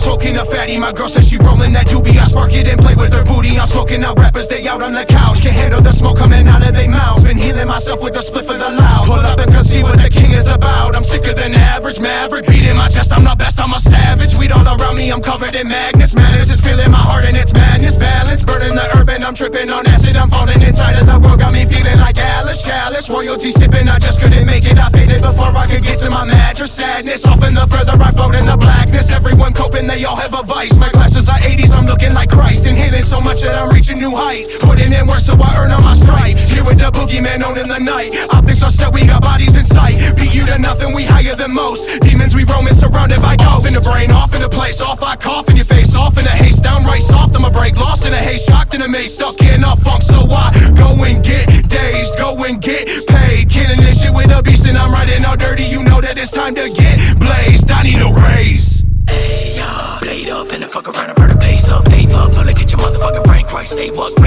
smoking a fatty. My girl says she rolling that doobie. I spark it and play with her booty. I'm smoking out rappers, they out on the couch. Can't handle the smoke coming out of their mouths. Been healing myself with the split for the loud. Pull up and come see what the king is about. I'm sicker than average, maverick. Beating my chest, I'm the best, I'm a savage. Weed all around me, I'm covered in magnets. Madness is feeling my heart and it's madness. Balance, burning the urban. I'm tripping on acid. I'm falling inside of the world. Got me feeling like Alice Chalice. Royalty sipping, I just couldn't make it. I faded before I could get to my mattress. Sadness, often the further I float in the blackness. Everyone coping, they all have a vice. My glasses are 80s, I'm looking like Christ. Inhaling so much that I'm reaching new heights. Putting in work so I earn on my stripes. Here with the boogeyman on in the night. Optics are set, we got bodies in sight. Beat you to nothing, we higher than most. Demons we roaming, surrounded by golf. In the brain, off in the place, off. I cough in your face, off in the haste. Downright soft, I'm a break. Lost in a haze, shocked in a maze. Stuck in a funk, so I go and get a beast, and I'm riding all dirty. You know that it's time to get blazed. I need a raise. Hey, uh, blade up and the fuck around and burn the paste up. Nave up, pull it, get your motherfucking brain. Christ, say what?